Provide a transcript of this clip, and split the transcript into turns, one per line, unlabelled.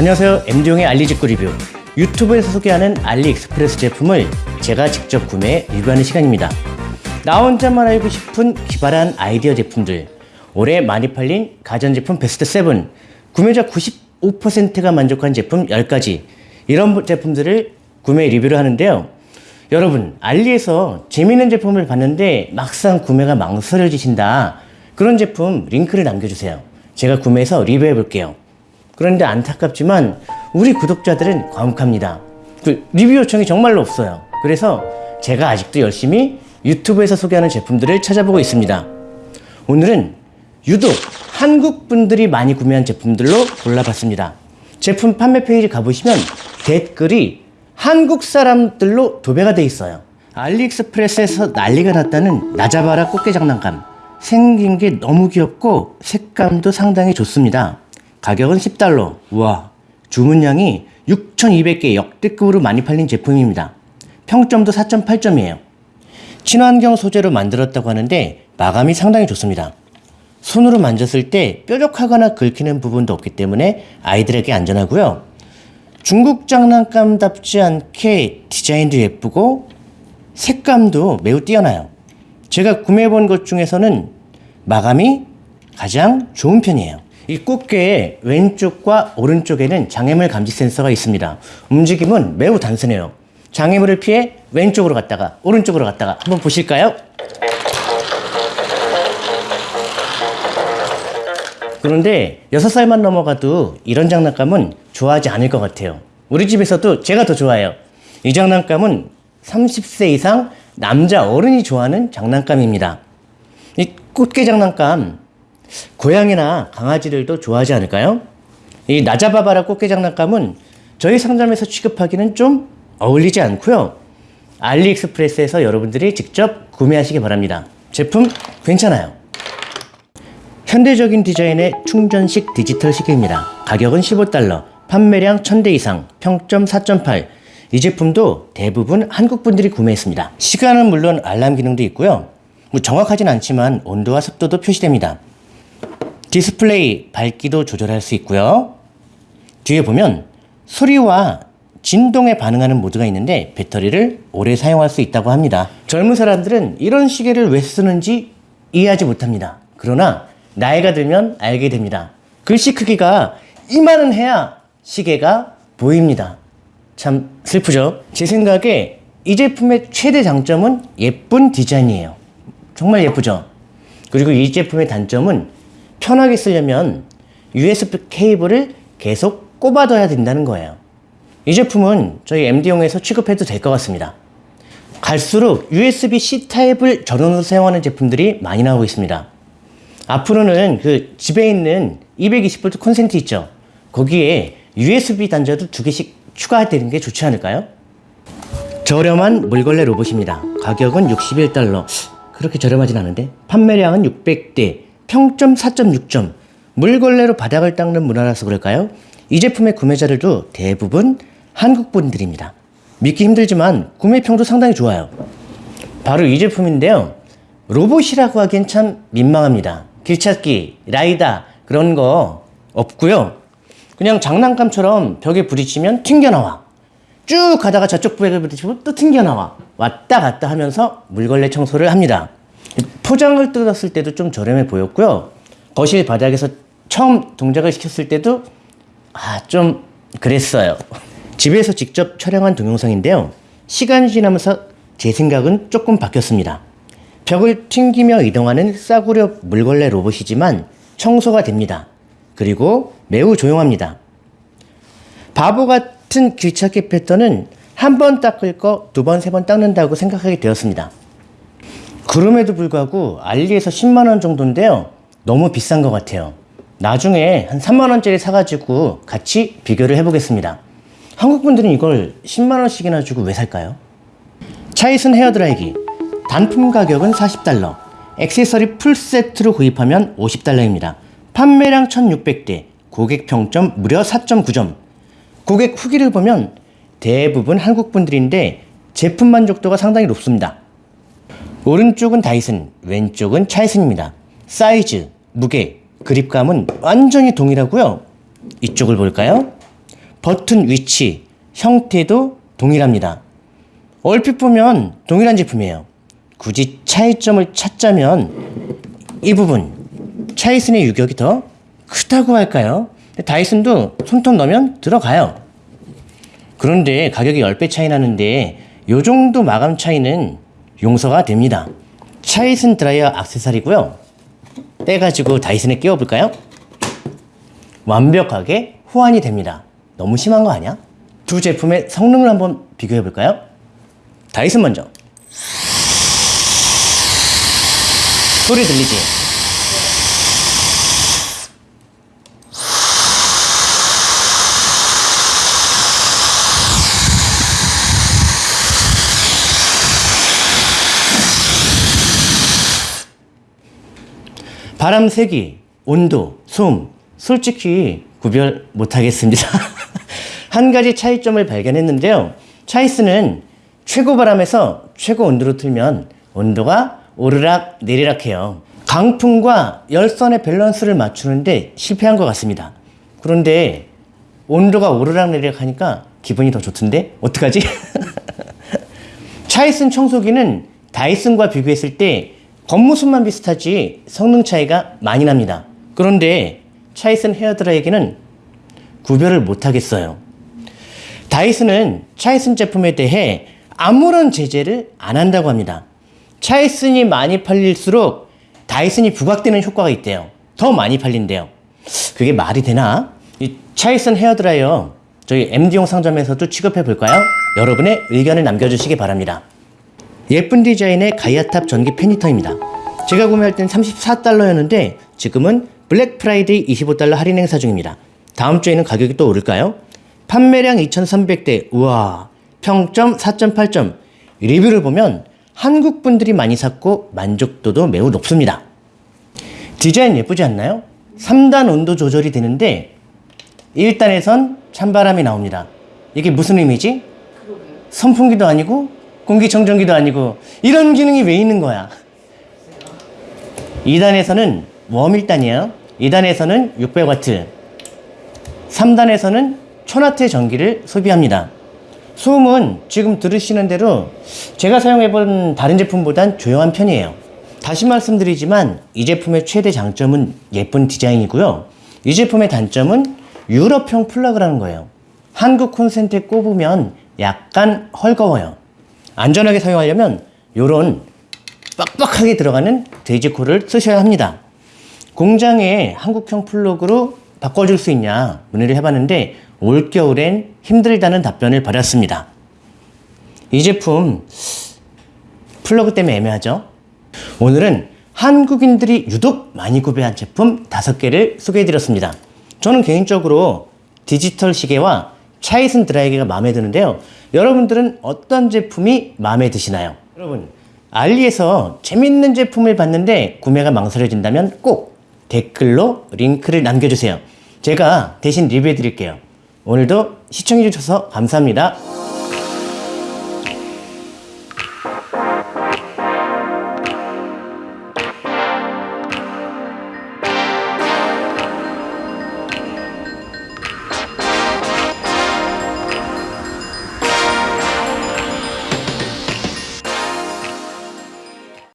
안녕하세요. MD용의 알리직구 리뷰. 유튜브에서 소개하는 알리익스프레스 제품을 제가 직접 구매해 리뷰하는 시간입니다. 나 혼자만 알고 싶은 기발한 아이디어 제품들. 올해 많이 팔린 가전제품 베스트 7 구매자 95%가 만족한 제품 10가지. 이런 제품들을 구매 리뷰를 하는데요. 여러분 알리에서 재미있는 제품을 봤는데 막상 구매가 망설여지신다. 그런 제품 링크를 남겨주세요. 제가 구매해서 리뷰해 볼게요 그런데 안타깝지만 우리 구독자들은 과묵합니다. 그 리뷰 요청이 정말로 없어요. 그래서 제가 아직도 열심히 유튜브에서 소개하는 제품들을 찾아보고 있습니다. 오늘은 유독 한국 분들이 많이 구매한 제품들로 골라봤습니다. 제품 판매 페이지 가보시면 댓글이 한국 사람들로 도배가 돼 있어요. 알리익스프레스에서 난리가 났다는 나자바라 꽃게 장난감. 생긴 게 너무 귀엽고 색감도 상당히 좋습니다. 가격은 10달러. 우와. 주문량이 6,200개 역대급으로 많이 팔린 제품입니다. 평점도 4.8점이에요. 친환경 소재로 만들었다고 하는데 마감이 상당히 좋습니다. 손으로 만졌을 때 뾰족하거나 긁히는 부분도 없기 때문에 아이들에게 안전하고요. 중국 장난감답지 않게 디자인도 예쁘고 색감도 매우 뛰어나요. 제가 구매해본 것 중에서는 마감이 가장 좋은 편이에요. 이 꽃게의 왼쪽과 오른쪽에는 장애물 감지 센서가 있습니다. 움직임은 매우 단순해요. 장애물을 피해 왼쪽으로 갔다가 오른쪽으로 갔다가 한번 보실까요? 그런데 6살만 넘어가도 이런 장난감은 좋아하지 않을 것 같아요. 우리 집에서도 제가 더 좋아해요. 이 장난감은 30세 이상 남자 어른이 좋아하는 장난감입니다. 이 꽃게 장난감 고양이나 강아지들도 좋아하지 않을까요? 이 나자바바라 꽃게 장난감은 저희 상점에서 취급하기는 좀 어울리지 않고요. 알리익스프레스에서 여러분들이 직접 구매하시기 바랍니다. 제품 괜찮아요. 현대적인 디자인의 충전식 디지털 시계입니다. 가격은 15달러, 판매량 1000대 이상, 평점 4.8. 이 제품도 대부분 한국 분들이 구매했습니다. 시간은 물론 알람 기능도 있고요. 뭐 정확하진 않지만 온도와 습도도 표시됩니다. 디스플레이 밝기도 조절할 수 있고요. 뒤에 보면 소리와 진동에 반응하는 모드가 있는데 배터리를 오래 사용할 수 있다고 합니다. 젊은 사람들은 이런 시계를 왜 쓰는지 이해하지 못합니다. 그러나 나이가 들면 알게 됩니다. 글씨 크기가 이만은 해야 시계가 보입니다. 참 슬프죠? 제 생각에 이 제품의 최대 장점은 예쁜 디자인이에요. 정말 예쁘죠? 그리고 이 제품의 단점은 편하게 쓰려면 USB 케이블을 계속 꼽아둬야 된다는 거예요. 이 제품은 저희 MD용에서 취급해도 될 것 같습니다. 갈수록 USB-C 타입을 전원으로 사용하는 제품들이 많이 나오고 있습니다. 앞으로는 그 집에 있는 220V 콘센트 있죠? 거기에 USB 단자도 두 개씩 추가되는 게 좋지 않을까요? 저렴한 물걸레 로봇입니다. 가격은 61달러. 그렇게 저렴하진 않은데 판매량은 600대 평점 4.6점, 물걸레로 바닥을 닦는 문화라서 그럴까요? 이 제품의 구매자들도 대부분 한국 분들입니다. 믿기 힘들지만 구매평도 상당히 좋아요. 바로 이 제품인데요. 로봇이라고 하기엔 참 민망합니다. 길찾기, 라이다 그런 거 없고요. 그냥 장난감처럼 벽에 부딪히면 튕겨나와. 쭉 가다가 저쪽 벽에 부딪히면 또 튕겨나와. 왔다 갔다 하면서 물걸레 청소를 합니다. 포장을 뜯었을 때도 좀 저렴해 보였고요. 거실 바닥에서 처음 동작을 시켰을 때도 아, 좀 그랬어요. 집에서 직접 촬영한 동영상인데요. 시간이 지나면서 제 생각은 조금 바뀌었습니다. 벽을 튕기며 이동하는 싸구려 물걸레 로봇이지만 청소가 됩니다. 그리고 매우 조용합니다. 바보 같은 귀찾기 패턴은 한 번 닦을 거 두 번, 세 번 닦는다고 생각하게 되었습니다. 그럼에도 불구하고 알리에서 10만원 정도인데요. 너무 비싼 것 같아요. 나중에 한 3만원짜리 사가지고 같이 비교를 해보겠습니다. 한국분들은 이걸 10만원씩이나 주고 왜 살까요? 차이슨 헤어드라이기 단품 가격은 40달러 액세서리 풀세트로 구입하면 50달러입니다. 판매량 1600대 고객 평점 무려 4.9점 고객 후기를 보면 대부분 한국분들인데 제품 만족도가 상당히 높습니다. 오른쪽은 다이슨, 왼쪽은 차이슨입니다. 사이즈, 무게, 그립감은 완전히 동일하고요. 이쪽을 볼까요? 버튼 위치, 형태도 동일합니다. 얼핏 보면 동일한 제품이에요. 굳이 차이점을 찾자면 이 부분 차이슨의 유격이 더 크다고 할까요? 다이슨도 손톱 넣으면 들어가요. 그런데 가격이 10배 차이 나는데 요 정도 마감 차이는 용서가 됩니다. 차이슨 드라이어 악세사리고요. 떼가지고 다이슨에 끼워볼까요? 완벽하게 호환이 됩니다. 너무 심한 거 아니야? 두 제품의 성능을 한번 비교해 볼까요? 다이슨 먼저. 소리 들리지? 바람 세기, 온도, 소음, 솔직히 구별 못하겠습니다. 한 가지 차이점을 발견했는데요. 차이스는 최고 바람에서 최고 온도로 틀면 온도가 오르락 내리락 해요. 강풍과 열선의 밸런스를 맞추는데 실패한 것 같습니다. 그런데 온도가 오르락 내리락 하니까 기분이 더 좋던데? 어떡하지? 차이슨 청소기는 다이슨과 비교했을 때 겉모습만 비슷하지 성능 차이가 많이 납니다. 그런데 차이슨 헤어드라이기는 구별을 못하겠어요. 다이슨은 차이슨 제품에 대해 아무런 제재를 안 한다고 합니다. 차이슨이 많이 팔릴수록 다이슨이 부각되는 효과가 있대요. 더 많이 팔린대요. 그게 말이 되나? 이 차이슨 헤어드라이어 저희 MD용 상점에서도 취급해 볼까요? 여러분의 의견을 남겨주시기 바랍니다. 예쁜 디자인의 가이아탑 전기 팬히터입니다. 제가 구매할 땐 34달러였는데 지금은 블랙 프라이데이 25달러 할인 행사 중입니다. 다음 주에는 가격이 또 오를까요? 판매량 2300대, 우와, 평점 4.8점. 리뷰를 보면 한국 분들이 많이 샀고 만족도도 매우 높습니다. 디자인 예쁘지 않나요? 3단 온도 조절이 되는데 1단에선 찬바람이 나옵니다. 이게 무슨 의미지? 선풍기도 아니고 공기청정기도 아니고 이런 기능이 왜 있는 거야? 2단에서는 웜 1단이에요. 2단에서는 600W. 3단에서는 1000W의 전기를 소비합니다. 소음은 지금 들으시는 대로 제가 사용해본 다른 제품보단 조용한 편이에요. 다시 말씀드리지만 이 제품의 최대 장점은 예쁜 디자인이고요. 이 제품의 단점은 유럽형 플러그라는 거예요. 한국 콘센트에 꼽으면 약간 헐거워요. 안전하게 사용하려면 이런 빡빡하게 들어가는 돼지코를 쓰셔야 합니다. 공장에 한국형 플러그로 바꿔줄 수 있냐 문의를 해봤는데 올겨울엔 힘들다는 답변을 받았습니다. 이 제품 플러그 때문에 애매하죠? 오늘은 한국인들이 유독 많이 구매한 제품 5개를 소개해드렸습니다. 저는 개인적으로 디지털 시계와 차이슨 드라이기가 마음에 드는데요. 여러분들은 어떤 제품이 마음에 드시나요? 여러분, 알리에서 재밌는 제품을 봤는데 구매가 망설여진다면 꼭 댓글로 링크를 남겨주세요. 제가 대신 리뷰해 드릴게요. 오늘도 시청해 주셔서 감사합니다.